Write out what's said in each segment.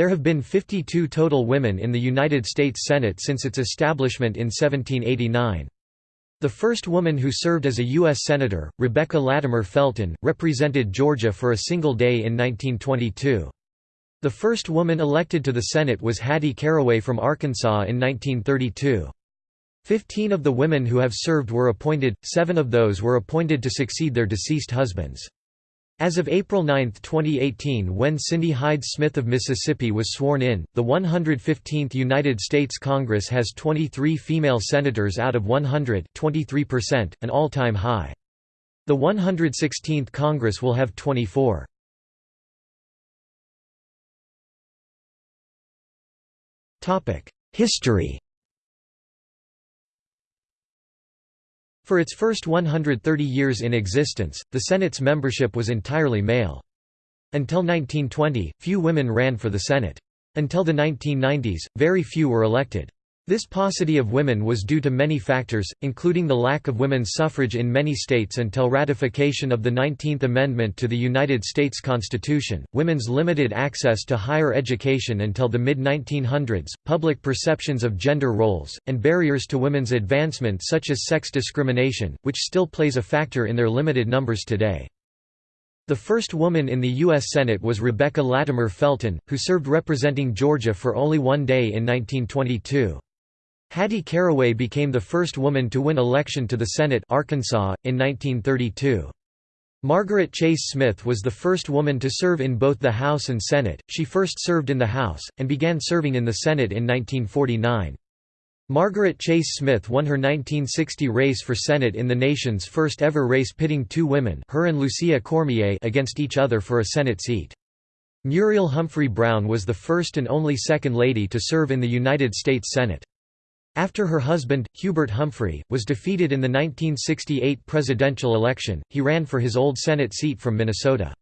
There have been 52 total women in the United States Senate since its establishment in 1789. The first woman who served as a U.S. Senator, Rebecca Latimer Felton, represented Georgia for a single day in 1922. The first woman elected to the Senate was Hattie Caraway from Arkansas in 1932. Fifteen of the women who have served were appointed, seven of those were appointed to succeed their deceased husbands. As of April 9, 2018 when Cindy Hyde Smith of Mississippi was sworn in, the 115th United States Congress has 23 female senators out of 100 23%, an all-time high. The 116th Congress will have 24. History For its first 130 years in existence, the Senate's membership was entirely male. Until 1920, few women ran for the Senate. Until the 1990s, very few were elected. This paucity of women was due to many factors, including the lack of women's suffrage in many states until ratification of the 19th Amendment to the United States Constitution, women's limited access to higher education until the mid-1900s, public perceptions of gender roles, and barriers to women's advancement such as sex discrimination, which still plays a factor in their limited numbers today. The first woman in the U.S. Senate was Rebecca Latimer Felton, who served representing Georgia for only one day in 1922. Hattie Caraway became the first woman to win election to the Senate Arkansas, in 1932. Margaret Chase Smith was the first woman to serve in both the House and Senate, she first served in the House, and began serving in the Senate in 1949. Margaret Chase Smith won her 1960 race for Senate in the nation's first ever race pitting two women her and Lucia Cormier against each other for a Senate seat. Muriel Humphrey Brown was the first and only Second Lady to serve in the United States Senate. After her husband, Hubert Humphrey, was defeated in the 1968 presidential election, he ran for his old Senate seat from Minnesota.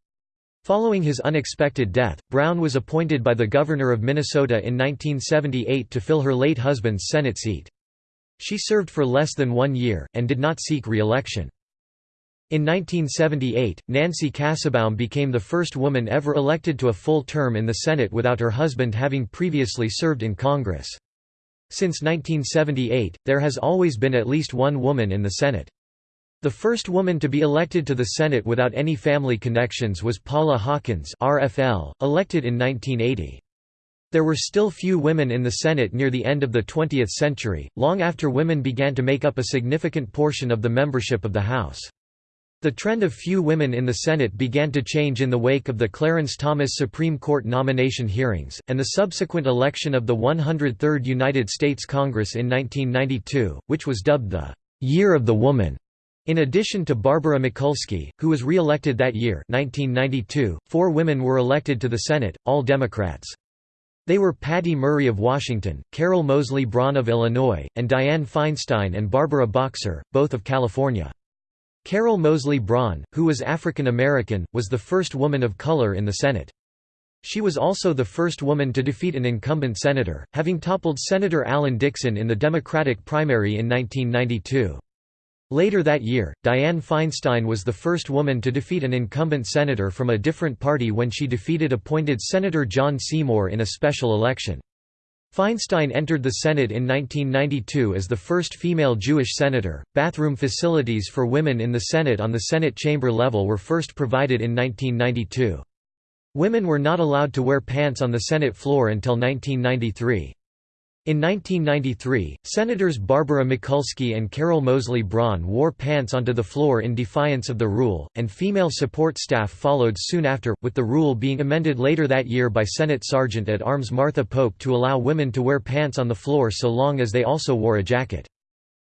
Following his unexpected death, Brown was appointed by the governor of Minnesota in 1978 to fill her late husband's Senate seat. She served for less than one year, and did not seek re-election. In 1978, Nancy Kassebaum became the first woman ever elected to a full term in the Senate without her husband having previously served in Congress. Since 1978, there has always been at least one woman in the Senate. The first woman to be elected to the Senate without any family connections was Paula Hawkins RFL, elected in 1980. There were still few women in the Senate near the end of the 20th century, long after women began to make up a significant portion of the membership of the House. The trend of few women in the Senate began to change in the wake of the Clarence Thomas Supreme Court nomination hearings, and the subsequent election of the 103rd United States Congress in 1992, which was dubbed the «Year of the Woman». In addition to Barbara Mikulski, who was re-elected that year 1992, four women were elected to the Senate, all Democrats. They were Patty Murray of Washington, Carol Moseley Braun of Illinois, and Dianne Feinstein and Barbara Boxer, both of California. Carol Moseley Braun, who was African American, was the first woman of color in the Senate. She was also the first woman to defeat an incumbent senator, having toppled Senator Alan Dixon in the Democratic primary in 1992. Later that year, Dianne Feinstein was the first woman to defeat an incumbent senator from a different party when she defeated appointed Senator John Seymour in a special election. Feinstein entered the Senate in 1992 as the first female Jewish senator. Bathroom facilities for women in the Senate on the Senate chamber level were first provided in 1992. Women were not allowed to wear pants on the Senate floor until 1993. In 1993, Senators Barbara Mikulski and Carol Moseley Braun wore pants onto the floor in defiance of the rule, and female support staff followed soon after, with the rule being amended later that year by Senate Sergeant at Arms Martha Pope to allow women to wear pants on the floor so long as they also wore a jacket.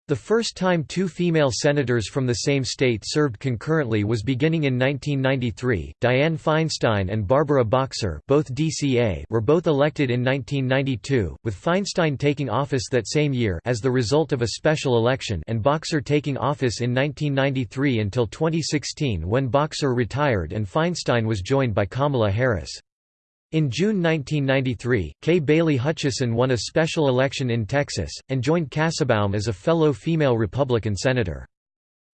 The first time two female senators from the same state served concurrently was beginning in 1993. Dianne Feinstein and Barbara Boxer, both DCA, were both elected in 1992, with Feinstein taking office that same year as the result of a special election and Boxer taking office in 1993 until 2016 when Boxer retired and Feinstein was joined by Kamala Harris. In June 1993, Kay Bailey Hutchison won a special election in Texas, and joined Kassebaum as a fellow female Republican senator.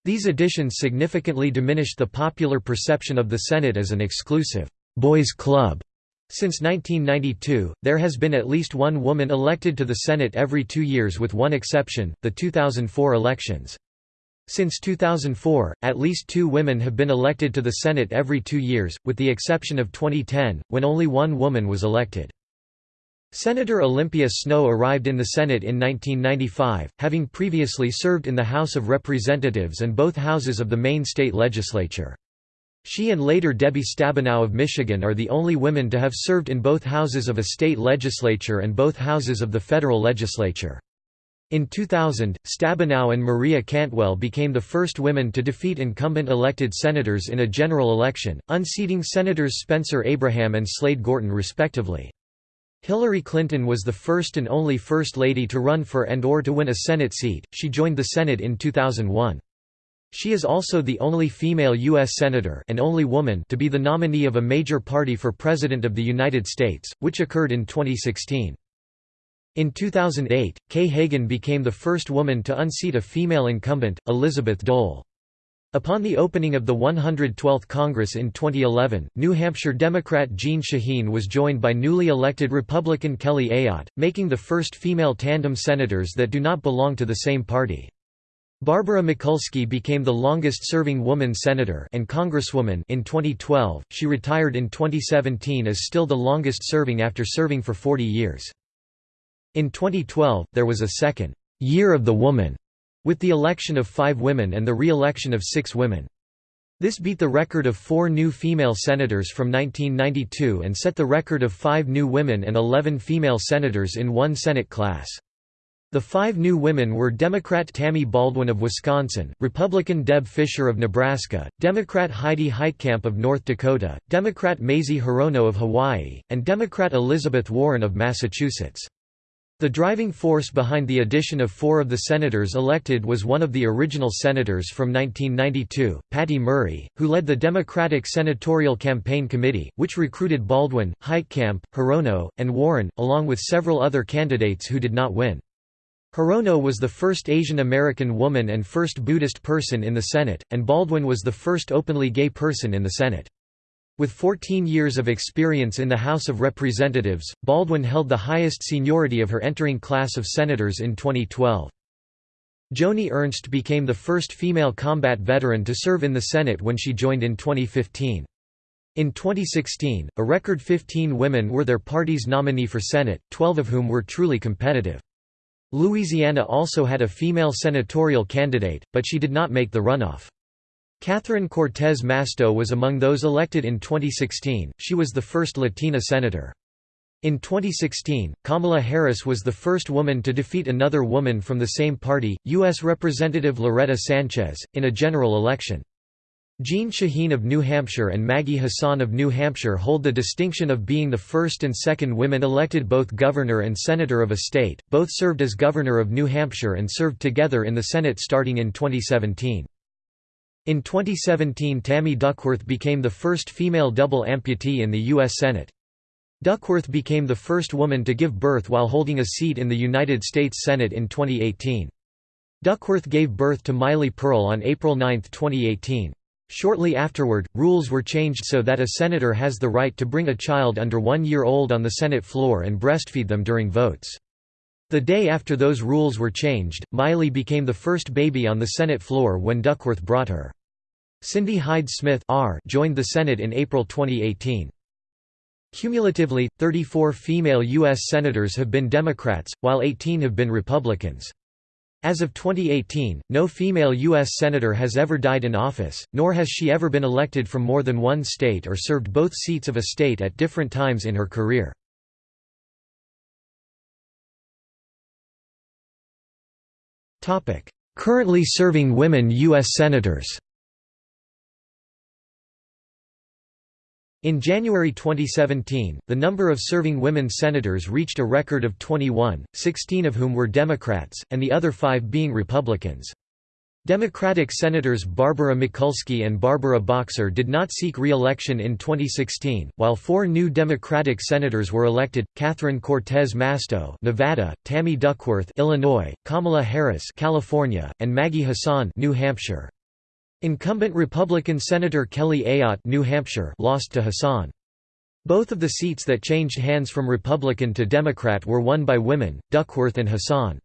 These additions significantly diminished the popular perception of the Senate as an exclusive «boys' club» Since 1992, there has been at least one woman elected to the Senate every two years with one exception, the 2004 elections. Since 2004, at least two women have been elected to the Senate every two years, with the exception of 2010, when only one woman was elected. Senator Olympia Snowe arrived in the Senate in 1995, having previously served in the House of Representatives and both houses of the Maine state legislature. She and later Debbie Stabenow of Michigan are the only women to have served in both houses of a state legislature and both houses of the federal legislature. In 2000, Stabenow and Maria Cantwell became the first women to defeat incumbent elected senators in a general election, unseating Senators Spencer Abraham and Slade Gorton respectively. Hillary Clinton was the first and only First Lady to run for and or to win a Senate seat, she joined the Senate in 2001. She is also the only female U.S. Senator and only woman to be the nominee of a major party for President of the United States, which occurred in 2016. In 2008, Kay Hagan became the first woman to unseat a female incumbent, Elizabeth Dole. Upon the opening of the 112th Congress in 2011, New Hampshire Democrat Jeanne Shaheen was joined by newly elected Republican Kelly Ayotte, making the first female tandem senators that do not belong to the same party. Barbara Mikulski became the longest-serving woman senator and congresswoman in 2012. She retired in 2017 as still the longest-serving after serving for 40 years. In 2012, there was a second Year of the Woman, with the election of five women and the re-election of six women. This beat the record of four new female senators from 1992 and set the record of five new women and 11 female senators in one Senate class. The five new women were Democrat Tammy Baldwin of Wisconsin, Republican Deb Fischer of Nebraska, Democrat Heidi Heitkamp of North Dakota, Democrat Mazie Hirono of Hawaii, and Democrat Elizabeth Warren of Massachusetts. The driving force behind the addition of four of the senators elected was one of the original senators from 1992, Patty Murray, who led the Democratic Senatorial Campaign Committee, which recruited Baldwin, Heitkamp, Hirono, and Warren, along with several other candidates who did not win. Hirono was the first Asian American woman and first Buddhist person in the Senate, and Baldwin was the first openly gay person in the Senate. With 14 years of experience in the House of Representatives, Baldwin held the highest seniority of her entering class of senators in 2012. Joni Ernst became the first female combat veteran to serve in the Senate when she joined in 2015. In 2016, a record 15 women were their party's nominee for Senate, 12 of whom were truly competitive. Louisiana also had a female senatorial candidate, but she did not make the runoff. Catherine Cortez Masto was among those elected in 2016, she was the first Latina senator. In 2016, Kamala Harris was the first woman to defeat another woman from the same party, U.S. Representative Loretta Sanchez, in a general election. Jeanne Shaheen of New Hampshire and Maggie Hassan of New Hampshire hold the distinction of being the first and second women elected both governor and senator of a state. Both served as governor of New Hampshire and served together in the Senate starting in 2017. In 2017 Tammy Duckworth became the first female double amputee in the U.S. Senate. Duckworth became the first woman to give birth while holding a seat in the United States Senate in 2018. Duckworth gave birth to Miley Pearl on April 9, 2018. Shortly afterward, rules were changed so that a senator has the right to bring a child under one year old on the Senate floor and breastfeed them during votes. The day after those rules were changed, Miley became the first baby on the Senate floor when Duckworth brought her. Cindy Hyde-Smith joined the Senate in April 2018. Cumulatively, 34 female U.S. Senators have been Democrats, while 18 have been Republicans. As of 2018, no female U.S. Senator has ever died in office, nor has she ever been elected from more than one state or served both seats of a state at different times in her career. Currently serving women U.S. Senators In January 2017, the number of serving women senators reached a record of 21, 16 of whom were Democrats, and the other five being Republicans. Democratic Senators Barbara Mikulski and Barbara Boxer did not seek re-election in 2016, while four new Democratic senators were elected: Catherine Cortez Masto, Nevada; Tammy Duckworth, Illinois; Kamala Harris, California; and Maggie Hassan, New Hampshire. Incumbent Republican Senator Kelly Ayotte New Hampshire lost to Hassan. Both of the seats that changed hands from Republican to Democrat were won by women, Duckworth and Hassan.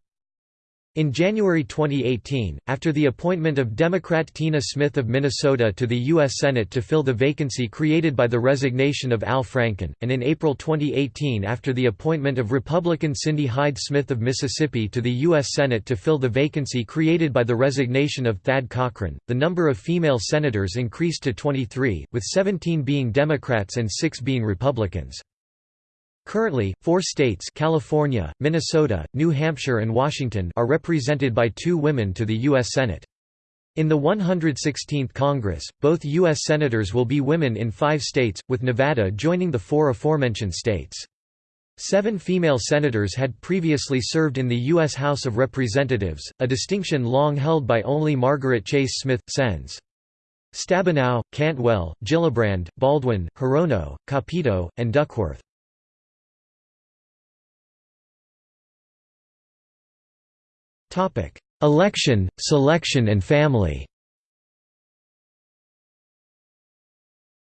In January 2018, after the appointment of Democrat Tina Smith of Minnesota to the U.S. Senate to fill the vacancy created by the resignation of Al Franken, and in April 2018 after the appointment of Republican Cindy Hyde Smith of Mississippi to the U.S. Senate to fill the vacancy created by the resignation of Thad Cochran, the number of female senators increased to 23, with 17 being Democrats and 6 being Republicans. Currently, four states California, Minnesota, New Hampshire and Washington are represented by two women to the U.S. Senate. In the 116th Congress, both U.S. Senators will be women in five states, with Nevada joining the four aforementioned states. Seven female senators had previously served in the U.S. House of Representatives, a distinction long held by only Margaret Chase Smith, Sens. Stabenow, Cantwell, Gillibrand, Baldwin, Hirono, Capito, and Duckworth. Election, selection and family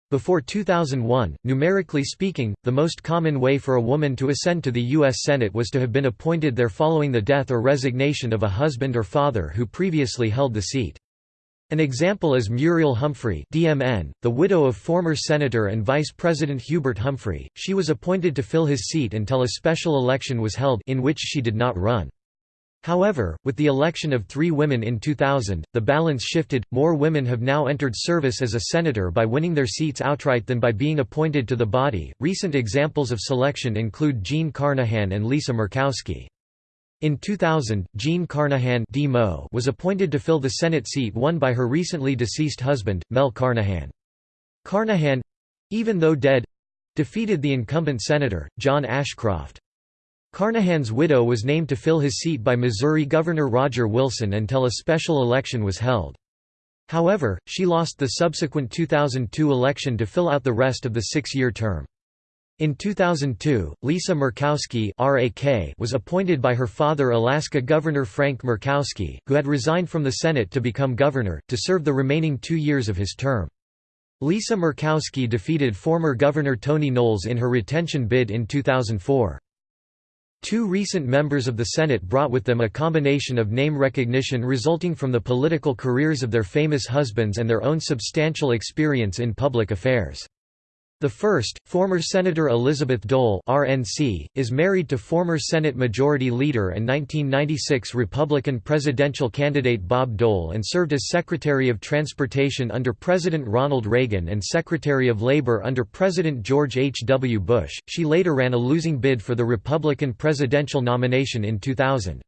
Before 2001, numerically speaking, the most common way for a woman to ascend to the U.S. Senate was to have been appointed there following the death or resignation of a husband or father who previously held the seat. An example is Muriel Humphrey DMN, the widow of former Senator and Vice President Hubert Humphrey. She was appointed to fill his seat until a special election was held in which she did not run. However, with the election of three women in 2000, the balance shifted. More women have now entered service as a senator by winning their seats outright than by being appointed to the body. Recent examples of selection include Jean Carnahan and Lisa Murkowski. In 2000, Jean Carnahan was appointed to fill the Senate seat won by her recently deceased husband, Mel Carnahan. Carnahan—even though dead—defeated the incumbent senator, John Ashcroft. Carnahan's widow was named to fill his seat by Missouri Governor Roger Wilson until a special election was held. However, she lost the subsequent 2002 election to fill out the rest of the six-year term. In 2002, Lisa Murkowski was appointed by her father Alaska Governor Frank Murkowski, who had resigned from the Senate to become governor, to serve the remaining two years of his term. Lisa Murkowski defeated former Governor Tony Knowles in her retention bid in 2004. Two recent members of the Senate brought with them a combination of name recognition resulting from the political careers of their famous husbands and their own substantial experience in public affairs. The first, former Senator Elizabeth Dole RNC, is married to former Senate Majority Leader and 1996 Republican presidential candidate Bob Dole and served as Secretary of Transportation under President Ronald Reagan and Secretary of Labor under President George H. W. Bush. She later ran a losing bid for the Republican presidential nomination in 2000.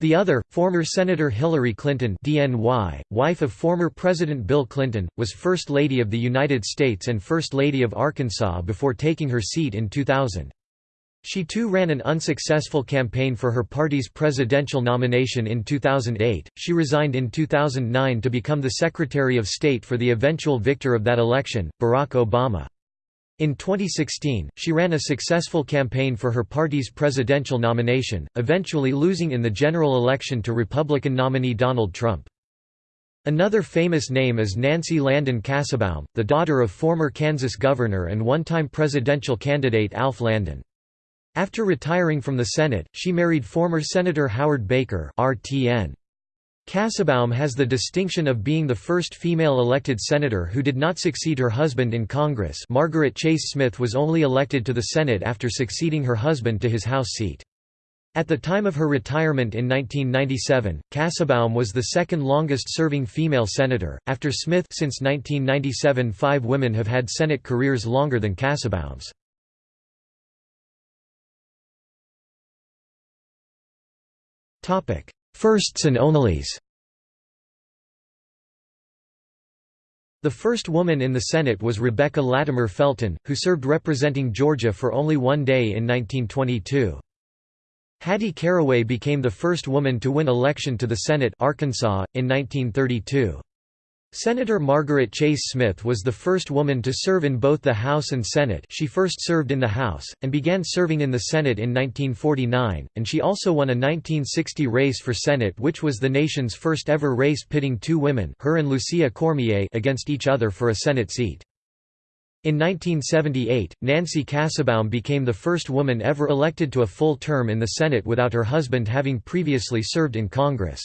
The other, former Senator Hillary Clinton DNY, wife of former President Bill Clinton, was First Lady of the United States and First Lady of Arkansas before taking her seat in 2000. She too ran an unsuccessful campaign for her party's presidential nomination in 2008. She resigned in 2009 to become the Secretary of State for the eventual victor of that election, Barack Obama. In 2016, she ran a successful campaign for her party's presidential nomination, eventually losing in the general election to Republican nominee Donald Trump. Another famous name is Nancy Landon Kassebaum, the daughter of former Kansas governor and one-time presidential candidate Alf Landon. After retiring from the Senate, she married former Senator Howard Baker RTN. Kassebaum has the distinction of being the first female elected senator who did not succeed her husband in Congress Margaret Chase Smith was only elected to the Senate after succeeding her husband to his House seat. At the time of her retirement in 1997, Kassebaum was the second longest-serving female senator, after Smith since 1997 five women have had Senate careers longer than Kassebaum's. Firsts and onlys The first woman in the Senate was Rebecca Latimer Felton, who served representing Georgia for only one day in 1922. Hattie Caraway became the first woman to win election to the Senate Arkansas, in 1932. Senator Margaret Chase Smith was the first woman to serve in both the House and Senate she first served in the House, and began serving in the Senate in 1949, and she also won a 1960 race for Senate which was the nation's first ever race pitting two women her and Lucia Cormier against each other for a Senate seat. In 1978, Nancy Kassebaum became the first woman ever elected to a full term in the Senate without her husband having previously served in Congress.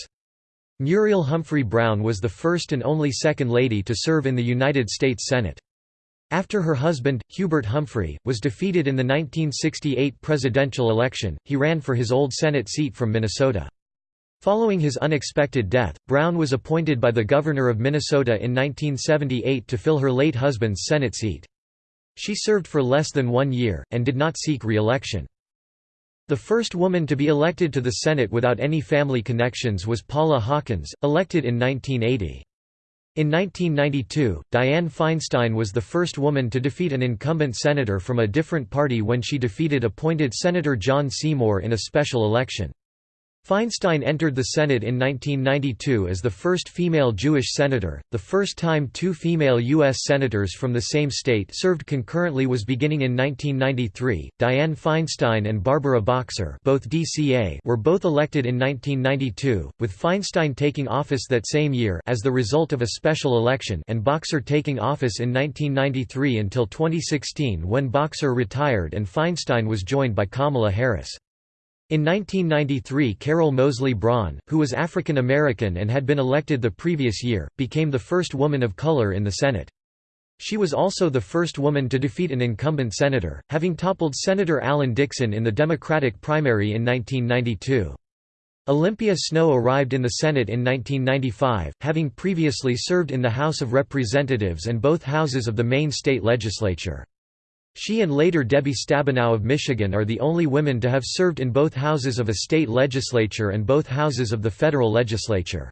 Muriel Humphrey Brown was the first and only Second Lady to serve in the United States Senate. After her husband, Hubert Humphrey, was defeated in the 1968 presidential election, he ran for his old Senate seat from Minnesota. Following his unexpected death, Brown was appointed by the governor of Minnesota in 1978 to fill her late husband's Senate seat. She served for less than one year, and did not seek re-election. The first woman to be elected to the Senate without any family connections was Paula Hawkins, elected in 1980. In 1992, Dianne Feinstein was the first woman to defeat an incumbent senator from a different party when she defeated appointed Senator John Seymour in a special election. Feinstein entered the Senate in 1992 as the first female Jewish senator. The first time two female U.S. senators from the same state served concurrently was beginning in 1993. Dianne Feinstein and Barbara Boxer, both DCA, were both elected in 1992, with Feinstein taking office that same year as the result of a special election, and Boxer taking office in 1993 until 2016 when Boxer retired and Feinstein was joined by Kamala Harris. In 1993 Carol Moseley Braun, who was African American and had been elected the previous year, became the first woman of color in the Senate. She was also the first woman to defeat an incumbent senator, having toppled Senator Alan Dixon in the Democratic primary in 1992. Olympia Snowe arrived in the Senate in 1995, having previously served in the House of Representatives and both houses of the Maine state legislature. She and later Debbie Stabenow of Michigan are the only women to have served in both houses of a state legislature and both houses of the federal legislature.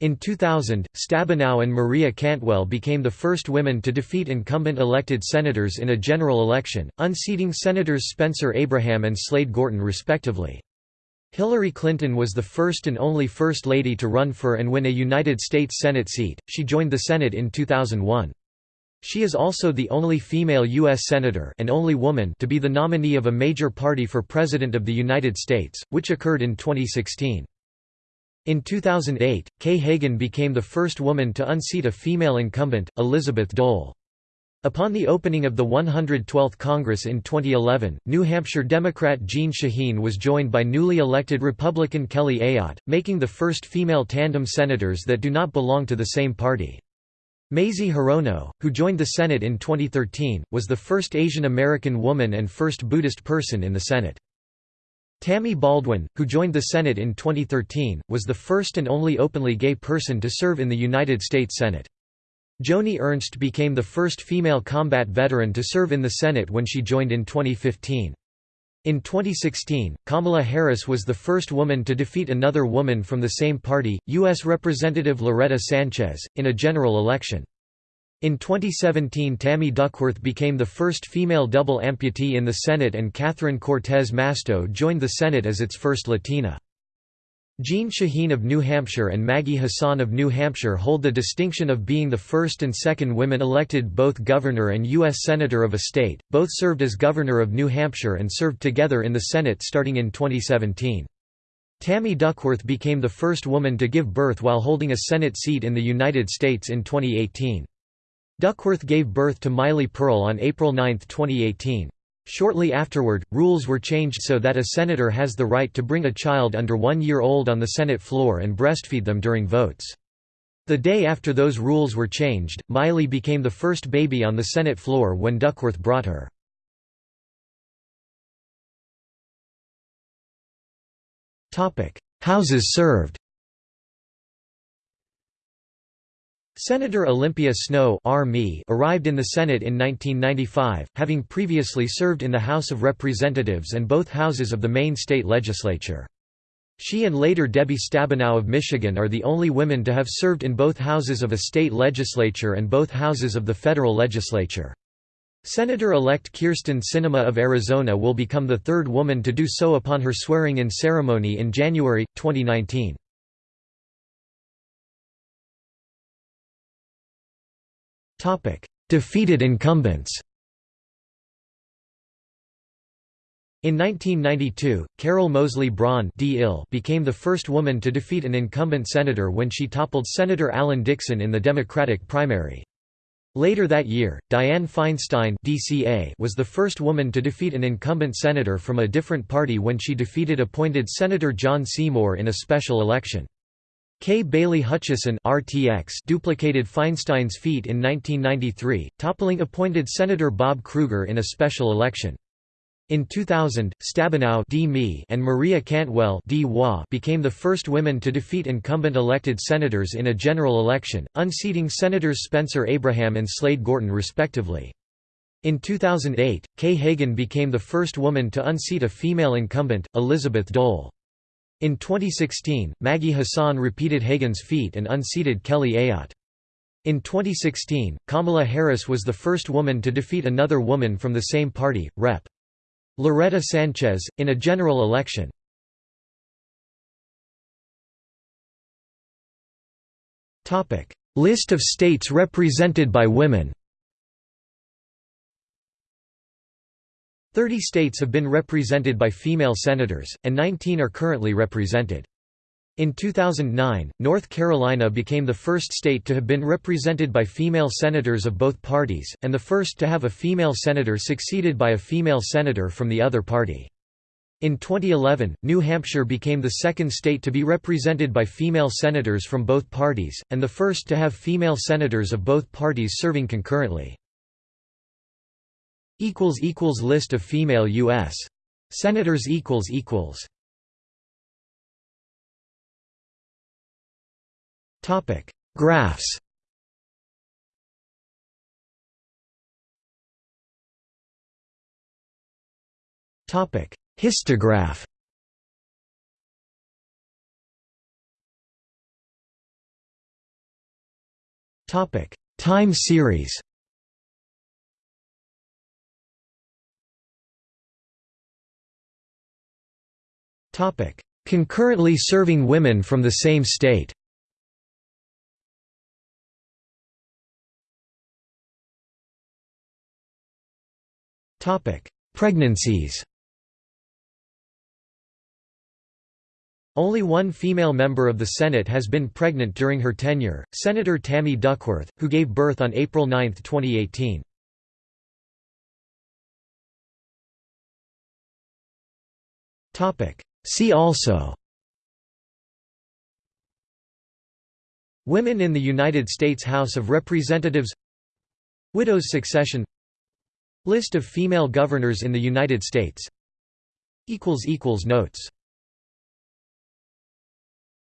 In 2000, Stabenow and Maria Cantwell became the first women to defeat incumbent elected senators in a general election, unseating Senators Spencer Abraham and Slade Gorton respectively. Hillary Clinton was the first and only First Lady to run for and win a United States Senate seat. She joined the Senate in 2001. She is also the only female U.S. Senator and only woman to be the nominee of a major party for President of the United States, which occurred in 2016. In 2008, Kay Hagan became the first woman to unseat a female incumbent, Elizabeth Dole. Upon the opening of the 112th Congress in 2011, New Hampshire Democrat Jeanne Shaheen was joined by newly elected Republican Kelly Ayotte, making the first female tandem senators that do not belong to the same party. Mazie Hirono, who joined the Senate in 2013, was the first Asian American woman and first Buddhist person in the Senate. Tammy Baldwin, who joined the Senate in 2013, was the first and only openly gay person to serve in the United States Senate. Joni Ernst became the first female combat veteran to serve in the Senate when she joined in 2015. In 2016, Kamala Harris was the first woman to defeat another woman from the same party, U.S. Representative Loretta Sanchez, in a general election. In 2017 Tammy Duckworth became the first female double amputee in the Senate and Catherine Cortez Masto joined the Senate as its first Latina. Jeanne Shaheen of New Hampshire and Maggie Hassan of New Hampshire hold the distinction of being the first and second women elected both governor and U.S. Senator of a state, both served as governor of New Hampshire and served together in the Senate starting in 2017. Tammy Duckworth became the first woman to give birth while holding a Senate seat in the United States in 2018. Duckworth gave birth to Miley Pearl on April 9, 2018. Shortly afterward, rules were changed so that a senator has the right to bring a child under one year old on the Senate floor and breastfeed them during votes. The day after those rules were changed, Miley became the first baby on the Senate floor when Duckworth brought her. Houses served Senator Olympia Snowe arrived in the Senate in 1995, having previously served in the House of Representatives and both houses of the Maine state legislature. She and later Debbie Stabenow of Michigan are the only women to have served in both houses of a state legislature and both houses of the federal legislature. Senator-elect Kyrsten Sinema of Arizona will become the third woman to do so upon her swearing-in ceremony in January, 2019. Defeated incumbents In 1992, Carol Moseley Braun became the first woman to defeat an incumbent senator when she toppled Senator Alan Dixon in the Democratic primary. Later that year, Dianne Feinstein DCA was the first woman to defeat an incumbent senator from a different party when she defeated appointed Senator John Seymour in a special election. Kay Bailey Hutchison RTX duplicated Feinstein's feat in 1993, toppling appointed Senator Bob Krueger in a special election. In 2000, Stabenow and Maria Cantwell became the first women to defeat incumbent elected senators in a general election, unseating Senators Spencer Abraham and Slade Gorton respectively. In 2008, Kay Hagan became the first woman to unseat a female incumbent, Elizabeth Dole. In 2016, Maggie Hassan repeated Hagan's feat and unseated Kelly Ayotte. In 2016, Kamala Harris was the first woman to defeat another woman from the same party, Rep. Loretta Sanchez, in a general election. List of states represented by women Thirty states have been represented by female senators, and 19 are currently represented. In 2009, North Carolina became the first state to have been represented by female senators of both parties, and the first to have a female senator succeeded by a female senator from the other party. In 2011, New Hampshire became the second state to be represented by female senators from both parties, and the first to have female senators of both parties serving concurrently. Equals equals list of female U.S. Senators Topic: Graphs. Topic: Histograph. Topic: Time series. Concurrently serving women from the same state. Pregnancies Only one female member of the Senate has been pregnant during her tenure, Senator Tammy Duckworth, who gave birth on April 9, 2018. See also Women in the United States House of Representatives Widows succession List of female governors in the United States Notes